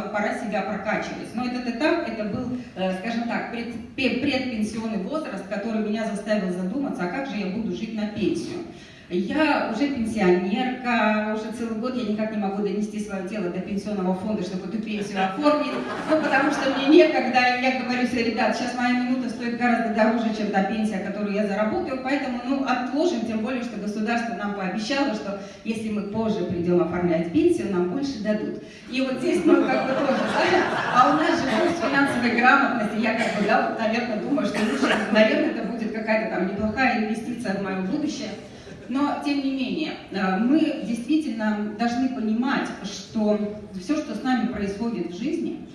вот пора себя прокачивать. Но этот этап, это был, э, скажем так, пред, предпенсионный возраст, который меня заставил задуматься, а как же я буду жить на пенсию. Я уже пенсионерка, уже целый год я никак не могу донести свое тело до пенсионного фонда, чтобы эту пенсию оформить, ну, потому что мне некогда, я говорю себе, ребят, сейчас моя минута стоит гораздо дороже, чем та пенсия, которую я заработаю, поэтому, ну, отложим, тем более, что государство нам пообещало, что если мы позже придем оформлять пенсию, нам больше дадут. И вот здесь, ну, как бы тоже, а у нас же курс финансовой грамотности, я как бы, да, вот, наверное, думаю, что лучше, наверное, это будет какая-то там неплохая инвестиция в мое будущее, но, тем не менее, э, мы действительно должны понимать, что все, что с нами происходит в жизни,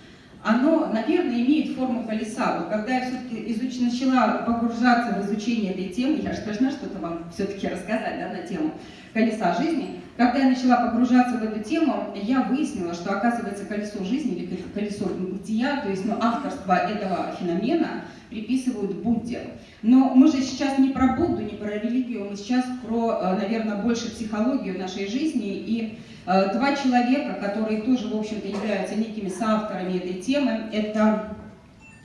оно, наверное, имеет форму колеса. Вот когда я все-таки изуч... начала погружаться в изучение этой темы, я же должна что-то вам все-таки рассказать да, на тему колеса жизни, когда я начала погружаться в эту тему, я выяснила, что, оказывается, колесо жизни или колесо бытия, то есть ну, авторство этого феномена приписывают Будде. Но мы же сейчас не про Будду, не про религию, мы сейчас про, э, наверное, больше психологию нашей жизни. И э, два человека, которые тоже, в общем-то, являются некими соавторами этой темы, это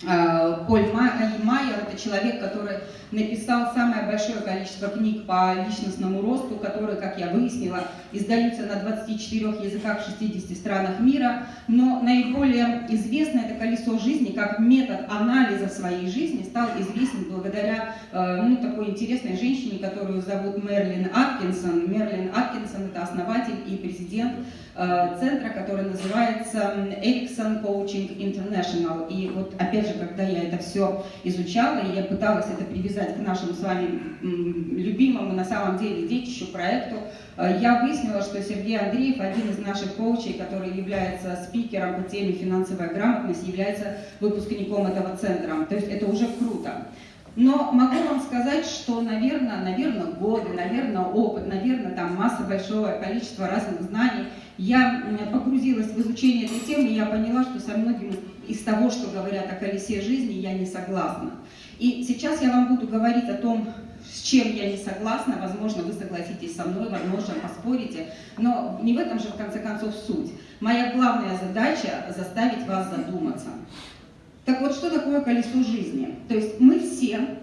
Поль Майер, это человек, который написал самое большое количество книг по личностному росту, которые, как я выяснила, издаются на 24 языках в 60 странах мира, но наиболее известно это колесо жизни как метод анализа своей жизни стал известен благодаря э, ну, такой интересной женщине, которую зовут Мерлин Аткинсон. Мерлин Аткинсон это основатель и президент э, центра, который называется Ericsson Coaching International. И вот опять же, когда я это все изучала, и я пыталась это привязать к нашему с вами любимому, на самом деле, детищу проекту, э, я выяснила, что Сергей Андреев, один из наших коучей, который является спикером по теме финансовая грамотность, является выпускником этого центра. То есть это уже круто. Но могу вам сказать, что, наверное, наверное, годы, наверное, опыт, наверное, там масса большого количества разных знаний. Я погрузилась в изучение этой темы, и я поняла, что со многим из того, что говорят о колесе жизни, я не согласна. И сейчас я вам буду говорить о том, с чем я не согласна, возможно, вы согласитесь со мной, возможно, поспорите, но не в этом же, в конце концов, суть. Моя главная задача – заставить вас задуматься. Так вот, что такое колесо жизни? То есть мы все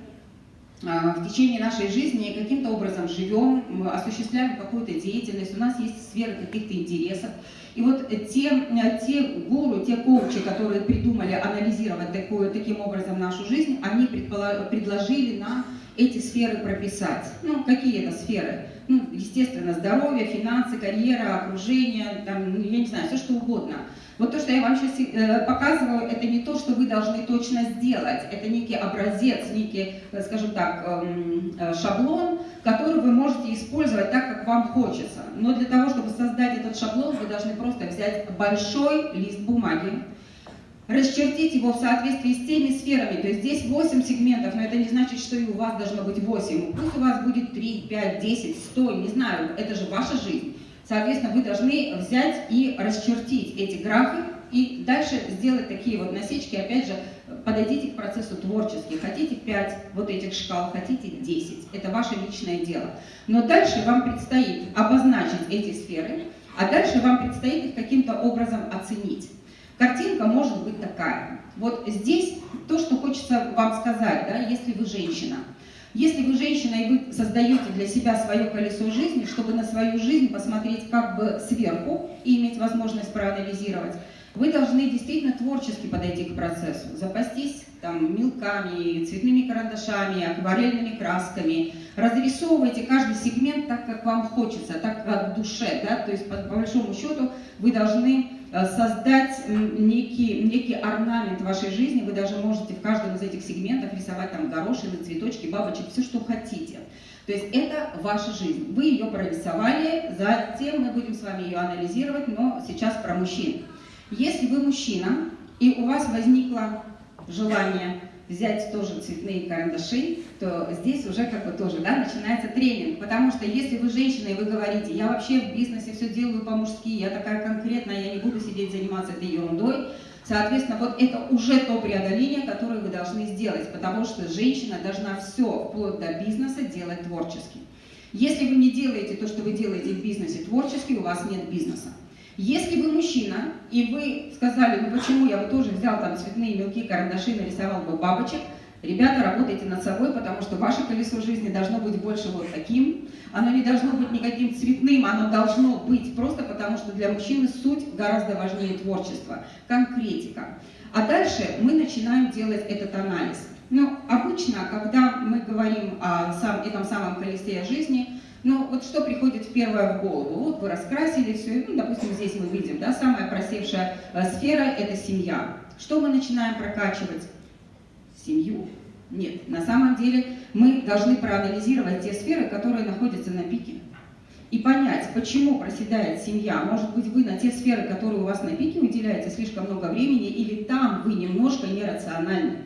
в течение нашей жизни каким-то образом живем, осуществляем какую-то деятельность, у нас есть сфера каких-то интересов. И вот те, те гуру, те коучи, которые придумали анализировать такую, таким образом нашу жизнь, они предложили нам эти сферы прописать. Ну, какие это сферы? Ну, естественно, здоровье, финансы, карьера, окружение, там, ну, я не знаю, все что угодно. Вот то, что я вам сейчас э, показываю, это не то, что вы должны точно сделать. Это некий образец, некий, э, скажем так, эм, э, шаблон, который вы можете использовать так, как вам хочется. Но для того, чтобы создать этот шаблон, вы должны просто взять большой лист бумаги, расчертить его в соответствии с теми сферами. То есть здесь 8 сегментов, но это не значит, что и у вас должно быть 8. Пусть у вас будет 3, 5, 10, 100, не знаю, это же ваша жизнь. Соответственно, вы должны взять и расчертить эти графы и дальше сделать такие вот насечки. Опять же, подойдите к процессу творчески. Хотите 5 вот этих шкал, хотите 10. Это ваше личное дело. Но дальше вам предстоит обозначить эти сферы, а дальше вам предстоит их каким-то образом оценить. Картинка может быть такая. Вот здесь то, что хочется вам сказать, да, если вы женщина – если вы женщина и вы создаете для себя свое колесо жизни, чтобы на свою жизнь посмотреть как бы сверху и иметь возможность проанализировать, вы должны действительно творчески подойти к процессу, запастись там мелками, цветными карандашами, акварельными красками, разрисовывайте каждый сегмент так, как вам хочется, так как в душе, да, то есть по, по большому счету вы должны создать некий, некий орнамент вашей жизни. Вы даже можете в каждом из этих сегментов рисовать там горошины, цветочки, бабочек, все, что хотите. То есть это ваша жизнь. Вы ее прорисовали, затем мы будем с вами ее анализировать, но сейчас про мужчин. Если вы мужчина, и у вас возникло желание взять тоже цветные карандаши, то здесь уже как бы тоже да, начинается тренинг. Потому что если вы женщина и вы говорите, я вообще в бизнесе все делаю по-мужски, я такая конкретная, я не буду сидеть заниматься этой ерундой, Соответственно, вот это уже то преодоление, которое вы должны сделать, потому что женщина должна все, вплоть до бизнеса, делать творчески. Если вы не делаете то, что вы делаете в бизнесе творчески, у вас нет бизнеса. Если вы мужчина, и вы сказали, ну почему я бы тоже взял там цветные мелкие карандаши, нарисовал бы бабочек, Ребята, работайте над собой, потому что ваше колесо жизни должно быть больше вот таким. Оно не должно быть никаким цветным, оно должно быть просто потому, что для мужчины суть гораздо важнее творчества, конкретика. А дальше мы начинаем делать этот анализ. Ну, обычно, когда мы говорим о сам, этом самом колесе жизни, ну, вот что приходит первое в голову? Вот вы раскрасили все, ну, допустим, здесь мы видим, да, самая просевшая э, сфера – это семья. Что мы начинаем прокачивать? Семью. Нет, на самом деле мы должны проанализировать те сферы, которые находятся на пике. И понять, почему проседает семья. Может быть, вы на те сферы, которые у вас на пике, уделяете слишком много времени, или там вы немножко нерациональны.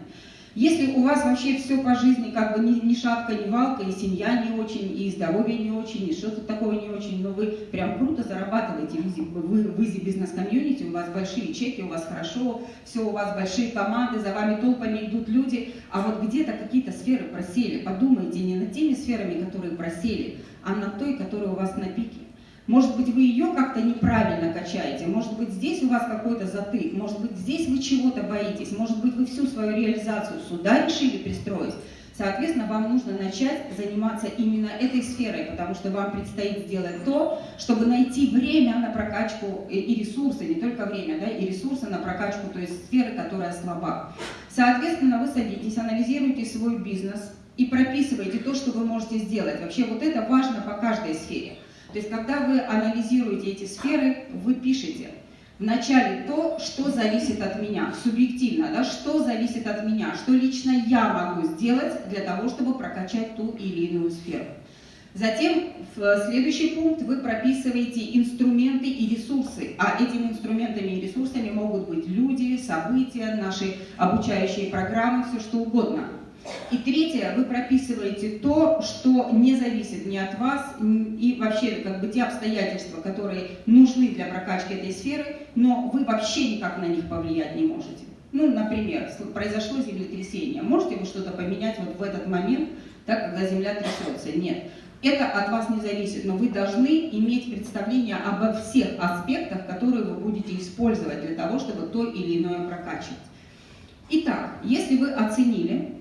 Если у вас вообще все по жизни как бы ни, ни шатка, ни валка, и семья не очень, и здоровье не очень, и что-то такое не очень, но вы прям круто зарабатываете вы, в изи бизнес-комьюнити, у вас большие чеки, у вас хорошо, все, у вас большие команды, за вами толпами идут люди, а вот где-то какие-то сферы просели, подумайте не над теми сферами, которые просели, а над той, которая у вас на пике. Может быть, вы ее как-то неправильно качаете, может быть, здесь у вас какой-то затык, может быть, здесь вы чего-то боитесь, может быть, вы всю свою реализацию сюда решили пристроить. Соответственно, вам нужно начать заниматься именно этой сферой, потому что вам предстоит сделать то, чтобы найти время на прокачку и ресурсы, не только время, да, и ресурсы на прокачку той сферы, которая слаба. Соответственно, вы садитесь, анализируете свой бизнес и прописываете то, что вы можете сделать. Вообще вот это важно по каждой сфере. То есть, когда вы анализируете эти сферы, вы пишете вначале то, что зависит от меня, субъективно, да, что зависит от меня, что лично я могу сделать для того, чтобы прокачать ту или иную сферу. Затем в следующий пункт вы прописываете инструменты и ресурсы, а этими инструментами и ресурсами могут быть люди, события, наши обучающие программы, все что угодно – и третье, вы прописываете то, что не зависит ни от вас, и вообще как бы те обстоятельства, которые нужны для прокачки этой сферы, но вы вообще никак на них повлиять не можете. Ну, например, произошло землетрясение. Можете вы что-то поменять вот в этот момент, так, когда земля трясется? Нет. Это от вас не зависит, но вы должны иметь представление обо всех аспектах, которые вы будете использовать для того, чтобы то или иное прокачивать. Итак, если вы оценили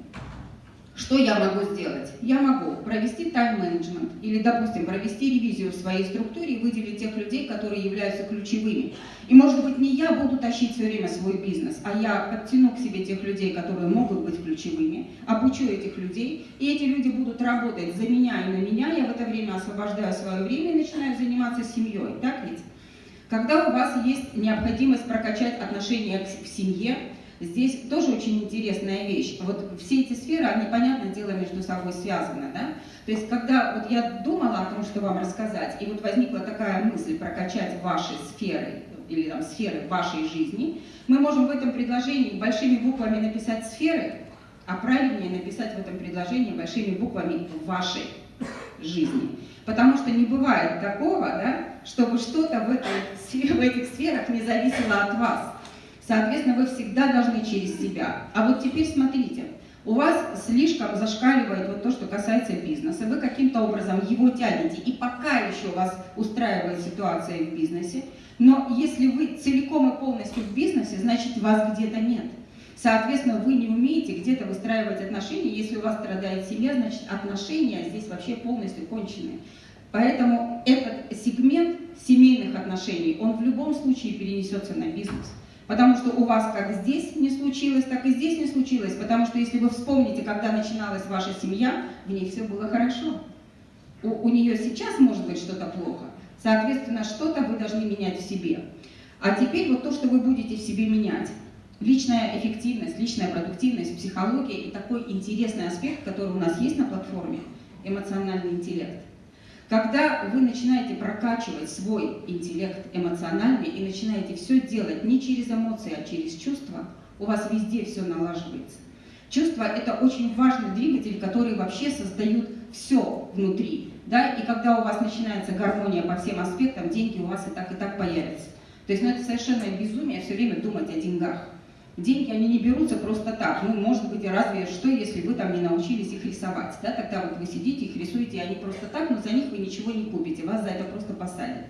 что я могу сделать? Я могу провести тайм-менеджмент или, допустим, провести ревизию в своей структуре и выделить тех людей, которые являются ключевыми. И, может быть, не я буду тащить все время свой бизнес, а я подтяну к себе тех людей, которые могут быть ключевыми, обучу этих людей, и эти люди будут работать за меня и на меня, я в это время освобождаю свое время и начинаю заниматься семьей. Так ведь? Когда у вас есть необходимость прокачать отношения к семье, Здесь тоже очень интересная вещь. Вот все эти сферы, они, понятное дело, между собой связаны. Да? То есть, когда вот я думала о том, что вам рассказать, и вот возникла такая мысль прокачать ваши сферы, или там сферы вашей жизни, мы можем в этом предложении большими буквами написать сферы, а правильнее написать в этом предложении большими буквами вашей жизни. Потому что не бывает такого, да, чтобы что-то в, в этих сферах не зависело от вас. Соответственно, вы всегда должны через себя. А вот теперь смотрите, у вас слишком зашкаливает вот то, что касается бизнеса, вы каким-то образом его тянете, и пока еще вас устраивает ситуация в бизнесе, но если вы целиком и полностью в бизнесе, значит вас где-то нет. Соответственно, вы не умеете где-то выстраивать отношения. Если у вас страдает семья, значит отношения здесь вообще полностью кончены. Поэтому этот сегмент семейных отношений, он в любом случае перенесется на бизнес. Потому что у вас как здесь не случилось, так и здесь не случилось. Потому что если вы вспомните, когда начиналась ваша семья, в ней все было хорошо. У, у нее сейчас может быть что-то плохо. Соответственно, что-то вы должны менять в себе. А теперь вот то, что вы будете в себе менять. Личная эффективность, личная продуктивность, психология и такой интересный аспект, который у нас есть на платформе, эмоциональный интеллект. Когда вы начинаете прокачивать свой интеллект эмоциональный и начинаете все делать не через эмоции, а через чувства, у вас везде все налаживается. Чувства – это очень важный двигатель, который вообще создают все внутри. Да? И когда у вас начинается гармония по всем аспектам, деньги у вас и так, и так появятся. То есть ну, это совершенно безумие все время думать о деньгах. Деньги, они не берутся просто так. Ну, может быть, разве что, если вы там не научились их рисовать. Да? Тогда вот вы сидите, их рисуете, и они просто так, но за них вы ничего не купите, вас за это просто посадят.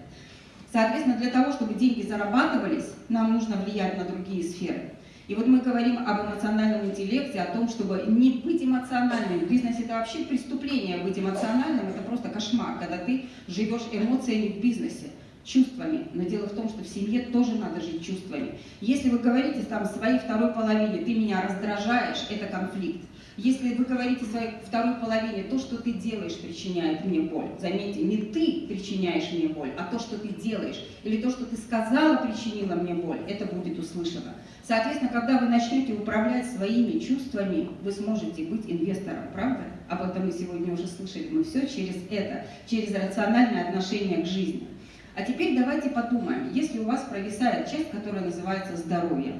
Соответственно, для того, чтобы деньги зарабатывались, нам нужно влиять на другие сферы. И вот мы говорим об эмоциональном интеллекте, о том, чтобы не быть эмоциональным. В бизнесе это вообще преступление быть эмоциональным, это просто кошмар, когда ты живешь эмоциями в бизнесе чувствами. Но дело в том, что в семье тоже надо жить чувствами. Если вы говорите там своей второй половине, ты меня раздражаешь, это конфликт. Если вы говорите своей второй половине, то, что ты делаешь, причиняет мне боль. Заметьте, не ты причиняешь мне боль, а то, что ты делаешь, или то, что ты сказала, причинило мне боль, это будет услышано. Соответственно, когда вы начнете управлять своими чувствами, вы сможете быть инвестором, правда? Об этом мы сегодня уже слышали. Мы все через это, через рациональное отношение к жизни. А теперь давайте подумаем, если у вас провисает часть, которая называется здоровье,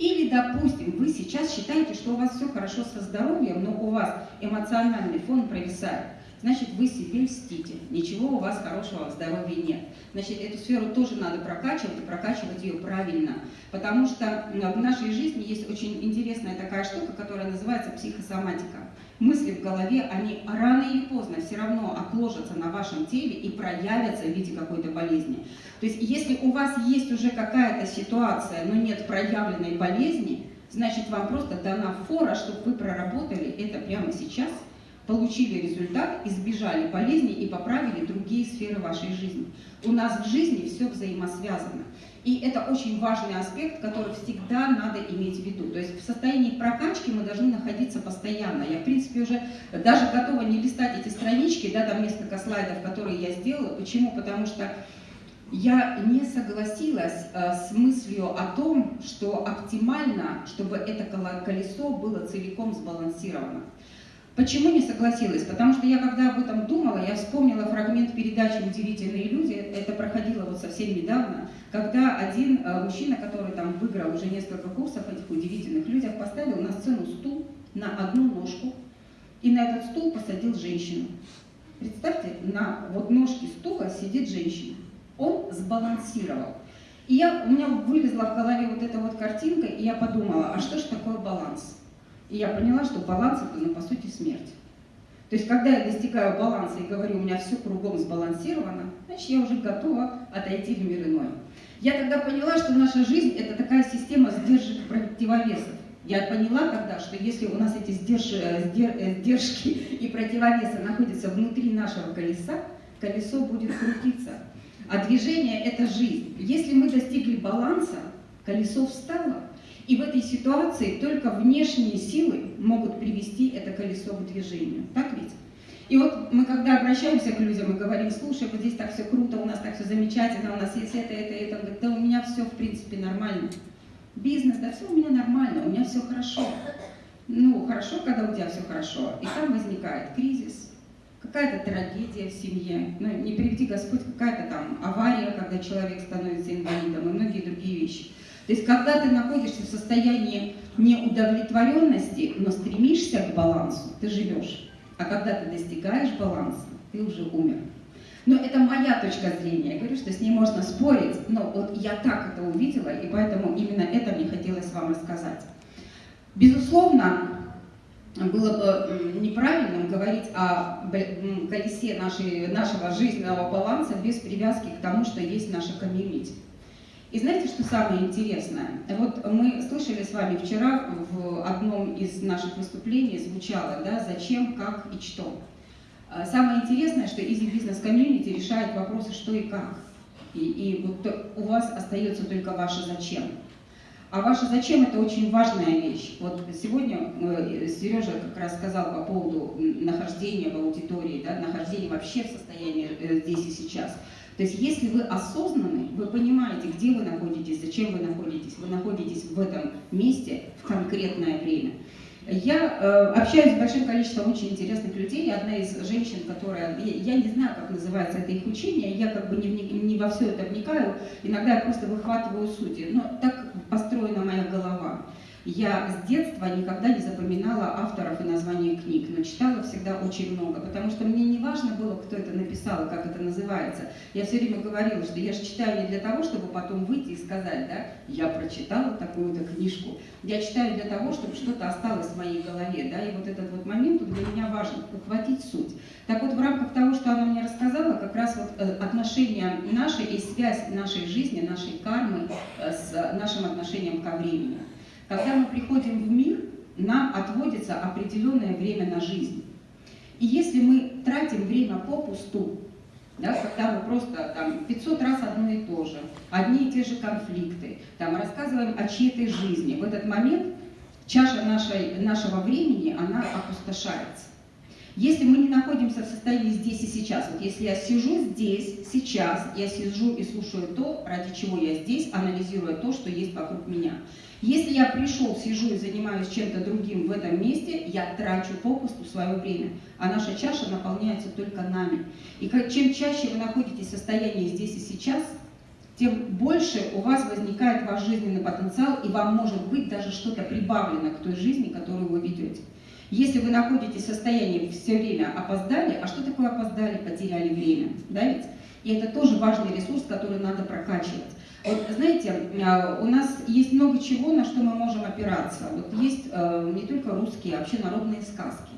или, допустим, вы сейчас считаете, что у вас все хорошо со здоровьем, но у вас эмоциональный фон провисает, значит, вы себе льстите, ничего у вас хорошего в здоровье нет. Значит, эту сферу тоже надо прокачивать и прокачивать ее правильно, потому что в нашей жизни есть очень интересная такая штука, которая называется психосоматика мысли в голове, они рано или поздно все равно отложатся на вашем теле и проявятся в виде какой-то болезни. То есть если у вас есть уже какая-то ситуация, но нет проявленной болезни, значит вам просто дана фора, чтобы вы проработали это прямо сейчас, получили результат, избежали болезни и поправили другие сферы вашей жизни. У нас в жизни все взаимосвязано. И это очень важный аспект, который всегда надо иметь в виду. То есть в состоянии прокачки мы должны находиться постоянно. Я, в принципе, уже даже готова не листать эти странички, да, там несколько слайдов, которые я сделала. Почему? Потому что я не согласилась э, с мыслью о том, что оптимально, чтобы это колесо было целиком сбалансировано. Почему не согласилась? Потому что я, когда об этом думала, я вспомнила фрагмент передачи «Удивительные люди». Это проходило вот совсем недавно, когда один э, мужчина, который там выиграл уже несколько курсов этих удивительных людях, поставил на сцену стул на одну ножку и на этот стул посадил женщину. Представьте, на вот ножке стула сидит женщина. Он сбалансировал. И я, у меня вылезла в голове вот эта вот картинка, и я подумала, а что же такое баланс? И я поняла, что баланс это, ну, по сути, смерть. То есть, когда я достигаю баланса и говорю, у меня все кругом сбалансировано, значит, я уже готова отойти в мир иной. Я тогда поняла, что наша жизнь – это такая система сдержек противовесов. Я поняла тогда, что если у нас эти сдерж... сдер... сдержки и противовесы находятся внутри нашего колеса, колесо будет крутиться. А движение – это жизнь. Если мы достигли баланса, колесо встало, и в этой ситуации только внешние силы могут привести это колесо к движению. Так ведь? И вот мы когда обращаемся к людям и говорим, слушай, вот здесь так все круто, у нас так все замечательно, у нас есть это, это, это, он да у меня все в принципе нормально. Бизнес, да все у меня нормально, у меня все хорошо. Ну, хорошо, когда у тебя все хорошо. И там возникает кризис, какая-то трагедия в семье, ну, не приведи Господь, какая-то там авария, когда человек становится инвалидом и многие другие вещи. То есть, когда ты находишься в состоянии неудовлетворенности, но стремишься к балансу, ты живешь. А когда ты достигаешь баланса, ты уже умер. Но это моя точка зрения. Я говорю, что с ней можно спорить, но вот я так это увидела, и поэтому именно это мне хотелось вам рассказать. Безусловно, было бы неправильным говорить о колесе нашей, нашего жизненного баланса без привязки к тому, что есть наша комьюнити. И знаете, что самое интересное? Вот мы слышали с вами вчера в одном из наших выступлений звучало, да, зачем, как и что. А самое интересное, что Easy Business Community решает вопросы что и как. И, и вот у вас остается только ваше зачем. А ваше зачем это очень важная вещь. Вот сегодня э, Сережа как раз сказал по поводу нахождения в аудитории, да, нахождения вообще в состоянии э, здесь и сейчас. То есть если вы осознаны, вы понимаете, где вы находитесь, зачем вы находитесь, вы находитесь в этом месте в конкретное время. Я э, общаюсь с большим количеством очень интересных людей. Одна из женщин, которая, я, я не знаю, как называется это их учение, я как бы не, не, не во все это вникаю, иногда я просто выхватываю сути, но так построена моя голова. Я с детства никогда не запоминала авторов и названия книг, но читала всегда очень много, потому что мне не важно было, кто это написал и как это называется. Я все время говорила, что я же читаю не для того, чтобы потом выйти и сказать, да, я прочитала такую-то книжку. Я читаю для того, чтобы что-то осталось в моей голове, да, и вот этот вот момент для меня важен, ухватить суть. Так вот, в рамках того, что она мне рассказала, как раз вот э, отношения наши и связь нашей жизни, нашей кармы э, с нашим отношением ко времени. Когда мы приходим в мир, нам отводится определенное время на жизнь. И если мы тратим время попусту, да, когда мы просто там 500 раз одно и то же, одни и те же конфликты, там рассказываем о чьей-то жизни, в этот момент чаша нашей, нашего времени, она опустошается. Если мы не находимся в состоянии здесь и сейчас, вот если я сижу здесь, сейчас, я сижу и слушаю то, ради чего я здесь, анализируя то, что есть вокруг меня. Если я пришел, сижу и занимаюсь чем-то другим в этом месте, я трачу попусту свое время, а наша чаша наполняется только нами. И чем чаще вы находитесь в состоянии здесь и сейчас, тем больше у вас возникает ваш жизненный потенциал, и вам может быть даже что-то прибавлено к той жизни, которую вы ведете. Если вы находитесь в состоянии все время опоздали, а что такое опоздали, потеряли время, да ведь? И это тоже важный ресурс, который надо прокачивать. Вот, знаете, а, у нас есть много чего, на что мы можем опираться. Вот есть э, не только русские, а вообще народные сказки.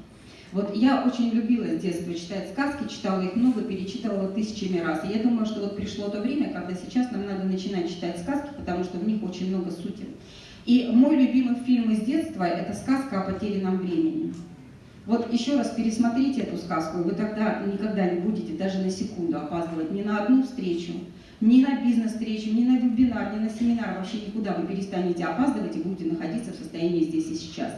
Вот я очень любила с детства читать сказки, читала их много, перечитывала тысячами раз. И я думаю, что вот пришло то время, когда сейчас нам надо начинать читать сказки, потому что в них очень много сути. И мой любимый фильм из детства – это сказка о потерянном времени. Вот еще раз пересмотрите эту сказку, вы тогда никогда не будете даже на секунду опаздывать ни на одну встречу, ни на бизнес-встречу, ни на вебинар, ни на семинар, вообще никуда вы перестанете опаздывать и будете находиться в состоянии здесь и сейчас.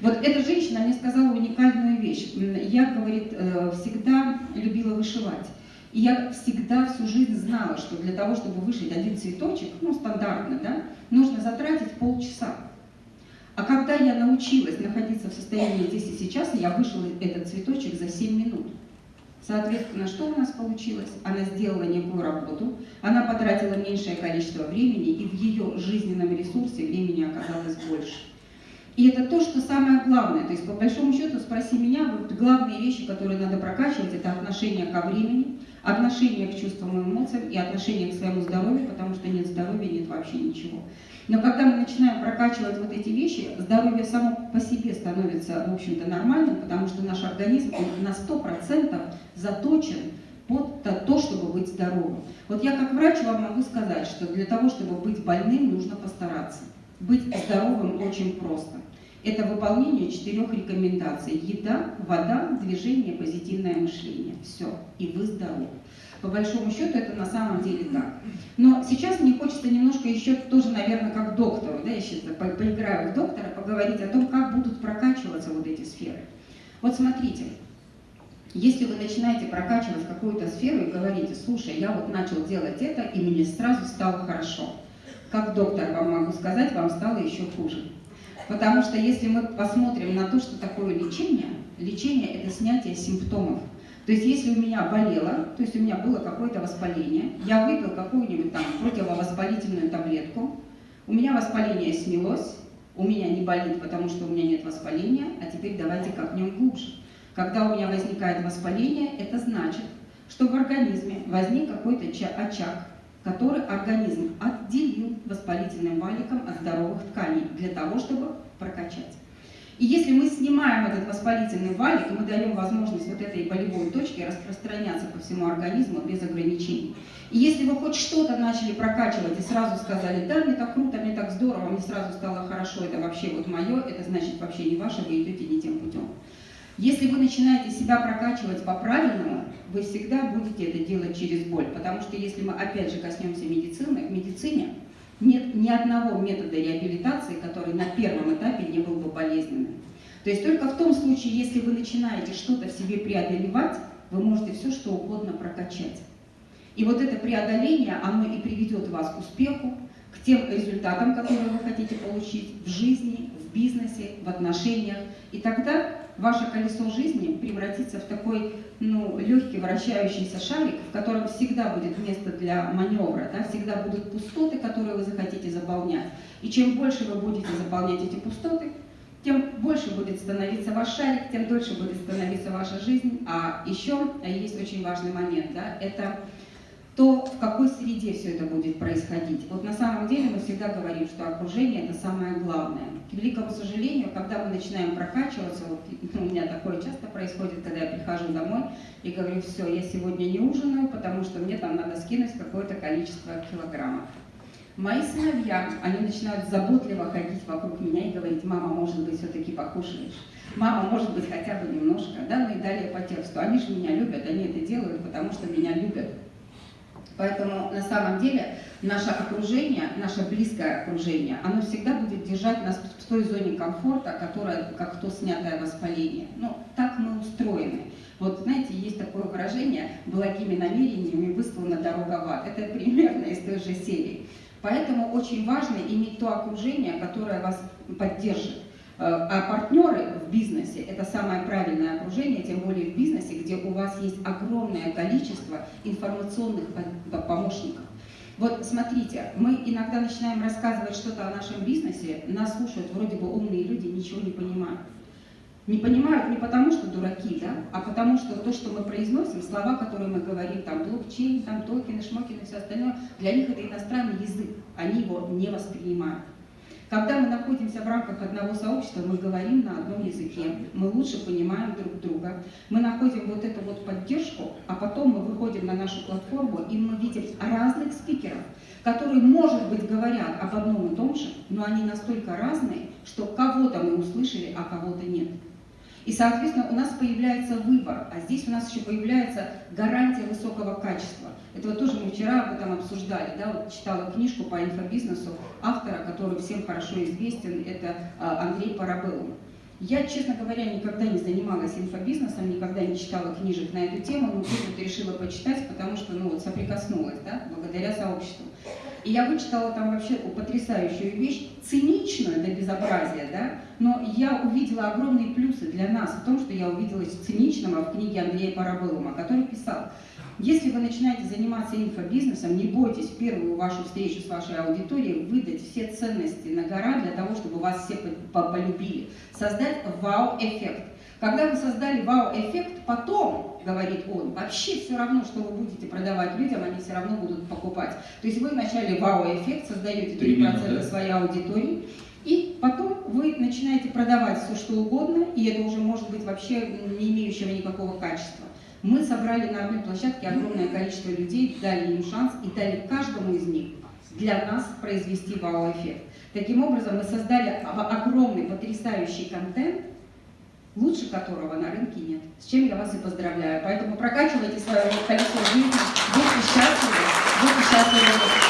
Вот эта женщина мне сказала уникальную вещь. Я, говорит, э, всегда любила вышивать. И я всегда всю жизнь знала, что для того, чтобы вышить один цветочек, ну, стандартно, да, нужно затратить полчаса. А когда я научилась находиться в состоянии здесь и сейчас, я вышила этот цветочек за 7 минут. Соответственно, что у нас получилось? Она сделала некую работу, она потратила меньшее количество времени, и в ее жизненном ресурсе времени оказалось больше. И это то, что самое главное. То есть, по большому счету, спроси меня, вот главные вещи, которые надо прокачивать, это отношение ко времени, отношение к чувствам и эмоциям и отношение к своему здоровью, потому что нет здоровья, нет вообще ничего. Но когда мы начинаем прокачивать вот эти вещи, здоровье само по себе становится, в общем-то, нормальным, потому что наш организм на 100% заточен под то, чтобы быть здоровым. Вот я как врач вам могу сказать, что для того, чтобы быть больным, нужно постараться. Быть здоровым очень просто. Это выполнение четырех рекомендаций. Еда, вода, движение, позитивное мышление. Все. И вы здоровы. По большому счету это на самом деле так. Но сейчас мне хочется немножко еще тоже, наверное, как доктору, да, я сейчас по поиграю в доктора, поговорить о том, как будут прокачиваться вот эти сферы. Вот смотрите, если вы начинаете прокачивать какую-то сферу и говорите, слушай, я вот начал делать это, и мне сразу стало хорошо. Как доктор вам могу сказать, вам стало еще хуже. Потому что если мы посмотрим на то, что такое лечение, лечение – это снятие симптомов. То есть если у меня болело, то есть у меня было какое-то воспаление, я выпил какую-нибудь там противовоспалительную таблетку, у меня воспаление снялось, у меня не болит, потому что у меня нет воспаления, а теперь давайте копнем глубже. Когда у меня возникает воспаление, это значит, что в организме возник какой-то очаг, который организм отделил воспалительным валиком от здоровых тканей для того, чтобы прокачать. И если мы снимаем этот воспалительный валик, мы даем возможность вот этой болевой точке распространяться по всему организму без ограничений. И если вы хоть что-то начали прокачивать и сразу сказали, да, мне так круто, мне так здорово, мне сразу стало хорошо, это вообще вот мое, это значит вообще не ваше, вы идете не тем путем. Если вы начинаете себя прокачивать по-правильному, вы всегда будете это делать через боль. Потому что если мы опять же коснемся медицины, в медицине нет ни одного метода реабилитации, который на первом этапе не был бы болезненным. То есть только в том случае, если вы начинаете что-то в себе преодолевать, вы можете все что угодно прокачать. И вот это преодоление, оно и приведет вас к успеху, к тем результатам, которые вы хотите получить в жизни, в бизнесе, в отношениях. И тогда ваше колесо жизни превратится в такой ну, легкий вращающийся шарик, в котором всегда будет место для маневра, да, всегда будут пустоты, которые вы захотите заполнять. И чем больше вы будете заполнять эти пустоты, тем больше будет становиться ваш шарик, тем дольше будет становиться ваша жизнь. А еще есть очень важный момент, да, это то в какой среде все это будет происходить. Вот на самом деле мы всегда говорим, что окружение это самое главное. К великому сожалению, когда мы начинаем прокачиваться, вот у меня такое часто происходит, когда я прихожу домой и говорю, все, я сегодня не ужинаю, потому что мне там надо скинуть какое-то количество килограммов. Мои сыновья, они начинают заботливо ходить вокруг меня и говорить, мама, может быть, все-таки покушаешь? Мама, может быть, хотя бы немножко, да, ну и далее по тексту. Они же меня любят, они это делают, потому что меня любят. Поэтому на самом деле наше окружение, наше близкое окружение, оно всегда будет держать нас в той зоне комфорта, которая как то снятое воспаление. Ну, так мы устроены. Вот знаете, есть такое выражение «благими намерениями выслана дорога в ад». Это примерно из той же серии. Поэтому очень важно иметь то окружение, которое вас поддержит. Э, а партнеры в бизнесе – это самое правильное окружение, тем более в бизнесе, где у вас есть огромное количество информационных помощников. Вот смотрите, мы иногда начинаем рассказывать что-то о нашем бизнесе, нас слушают вроде бы умные люди, ничего не понимают. Не понимают не потому, что дураки, да, а потому что то, что мы произносим, слова, которые мы говорим, там блокчейн, там токены, шмокены и все остальное, для них это иностранный язык, они его не воспринимают. Когда мы находимся в рамках одного сообщества, мы говорим на одном языке, мы лучше понимаем друг друга, мы находим вот эту вот поддержку, а потом мы выходим на нашу платформу, и мы видим разных спикеров, которые, может быть, говорят об одном и том же, но они настолько разные, что кого-то мы услышали, а кого-то нет. И, соответственно, у нас появляется выбор, а здесь у нас еще появляется гарантия высокого качества. Это вот тоже мы вчера об этом обсуждали, да, вот читала книжку по инфобизнесу автора, который всем хорошо известен, это а, Андрей Парабеллум. Я, честно говоря, никогда не занималась инфобизнесом, никогда не читала книжек на эту тему, но тут вот решила почитать, потому что, ну, вот соприкоснулась, да, благодаря сообществу. И я вычитала там вообще потрясающую вещь, циничную до безобразия, да, но я увидела огромные плюсы для нас в том, что я увидела циничного в книге Андрея Парабеллума, который писал, если вы начинаете заниматься инфобизнесом, не бойтесь в первую вашу встречу с вашей аудиторией выдать все ценности на гора для того, чтобы вас все полюбили. Создать вау-эффект. Когда вы создали вау-эффект, потом, говорит он, вообще все равно, что вы будете продавать людям, они все равно будут покупать. То есть вы вначале вау-эффект, создаете 3% да? своей аудитории, и потом вы начинаете продавать все, что угодно, и это уже может быть вообще не имеющего никакого качества. Мы собрали на одной площадке огромное количество людей, дали им шанс и дали каждому из них для нас произвести вау-эффект. Таким образом, мы создали огромный, потрясающий контент, лучше которого на рынке нет. С чем я вас и поздравляю. Поэтому прокачивайте свое колесо жизни, будьте счастливы, будьте счастливы.